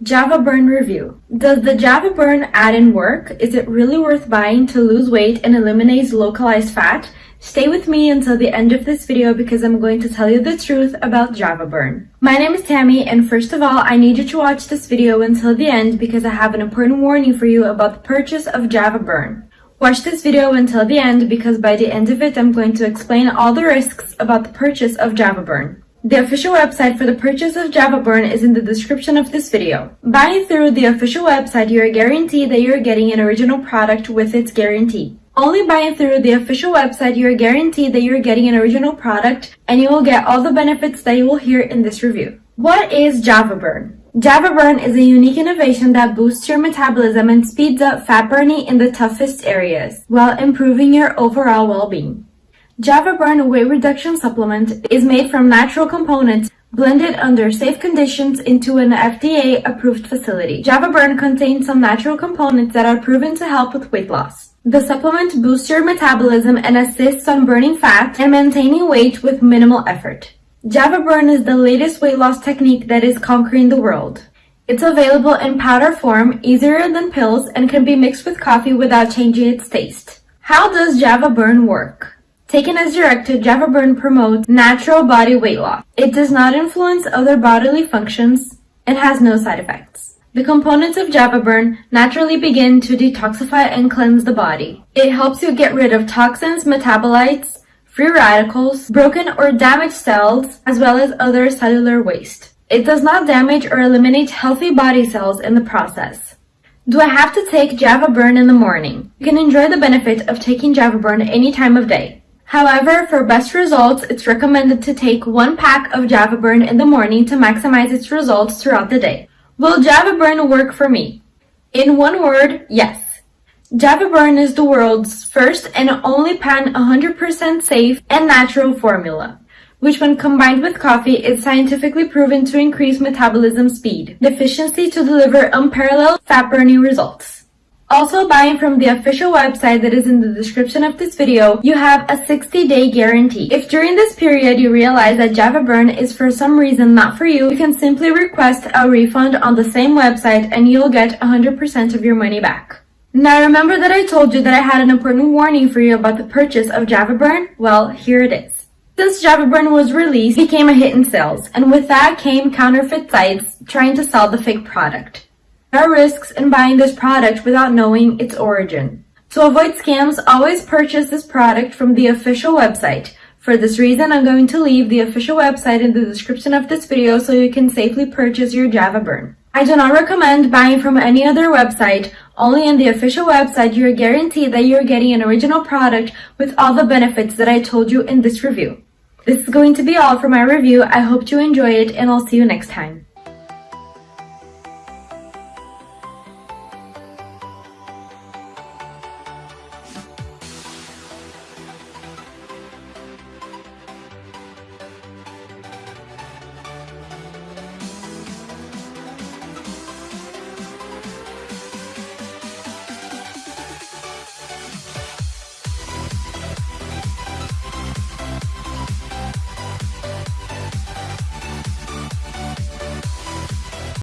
Java Burn Review. Does the Java Burn add-in work? Is it really worth buying to lose weight and eliminate localized fat? Stay with me until the end of this video because I'm going to tell you the truth about Java Burn. My name is Tammy and first of all, I need you to watch this video until the end because I have an important warning for you about the purchase of Java Burn. Watch this video until the end because by the end of it, I'm going to explain all the risks about the purchase of Java Burn. The official website for the purchase of Java Burn is in the description of this video. Buying through the official website, you are guaranteed that you are getting an original product with its guarantee. Only buying through the official website, you are guaranteed that you are getting an original product and you will get all the benefits that you will hear in this review. What is Java Burn? Java Burn is a unique innovation that boosts your metabolism and speeds up fat burning in the toughest areas while improving your overall well-being. Java Burn Weight Reduction Supplement is made from natural components blended under safe conditions into an FDA-approved facility. Java Burn contains some natural components that are proven to help with weight loss. The supplement boosts your metabolism and assists on burning fat and maintaining weight with minimal effort. Java Burn is the latest weight loss technique that is conquering the world. It's available in powder form, easier than pills, and can be mixed with coffee without changing its taste. How does Java Burn work? Taken as directed, Java Burn promotes natural body weight loss. It does not influence other bodily functions and has no side effects. The components of Java Burn naturally begin to detoxify and cleanse the body. It helps you get rid of toxins, metabolites, free radicals, broken or damaged cells, as well as other cellular waste. It does not damage or eliminate healthy body cells in the process. Do I have to take Java Burn in the morning? You can enjoy the benefit of taking Java Burn any time of day. However, for best results, it's recommended to take one pack of Java Burn in the morning to maximize its results throughout the day. Will Java Burn work for me? In one word, yes. Java Burn is the world's first and only pan 100% safe and natural formula, which when combined with coffee is scientifically proven to increase metabolism speed, efficiency to deliver unparalleled fat burning results. Also buying from the official website that is in the description of this video, you have a 60-day guarantee. If during this period you realize that Java Burn is for some reason not for you, you can simply request a refund on the same website and you'll get 100% of your money back. Now remember that I told you that I had an important warning for you about the purchase of Java Burn? Well, here it is. Since Java Burn was released, it became a hit in sales, and with that came counterfeit sites trying to sell the fake product. There are risks in buying this product without knowing its origin. To avoid scams, always purchase this product from the official website. For this reason, I'm going to leave the official website in the description of this video so you can safely purchase your Java Burn. I do not recommend buying from any other website. Only in the official website, you're guaranteed that you're getting an original product with all the benefits that I told you in this review. This is going to be all for my review. I hope you enjoy it and I'll see you next time.